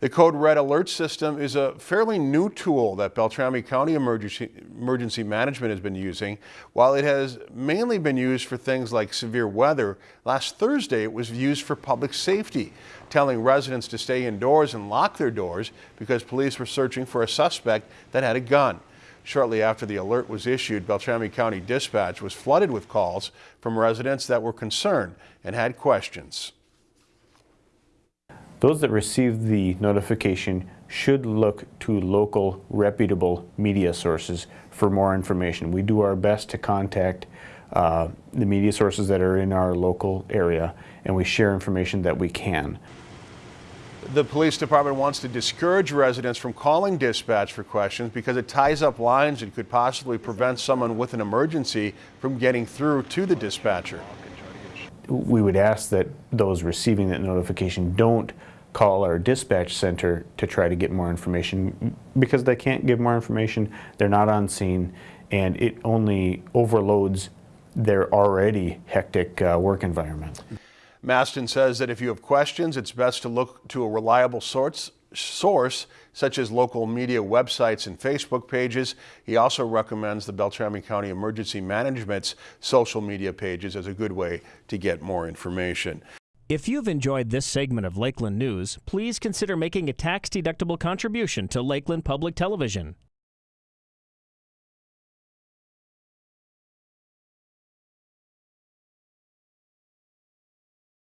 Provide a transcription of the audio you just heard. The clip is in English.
The Code Red Alert System is a fairly new tool that Beltrami County Emergency, Emergency Management has been using. While it has mainly been used for things like severe weather, last Thursday it was used for public safety, telling residents to stay indoors and lock their doors because police were searching for a suspect that had a gun. Shortly after the alert was issued, Beltrami County Dispatch was flooded with calls from residents that were concerned and had questions. Those that receive the notification should look to local reputable media sources for more information. We do our best to contact uh, the media sources that are in our local area and we share information that we can. The police department wants to discourage residents from calling dispatch for questions because it ties up lines and could possibly prevent someone with an emergency from getting through to the dispatcher. We would ask that those receiving that notification don't call our dispatch center to try to get more information because they can't give more information, they're not on scene, and it only overloads their already hectic uh, work environment. Maston says that if you have questions, it's best to look to a reliable source, source such as local media websites and Facebook pages. He also recommends the Beltrami County Emergency Management's social media pages as a good way to get more information. If you've enjoyed this segment of Lakeland News, please consider making a tax-deductible contribution to Lakeland Public Television.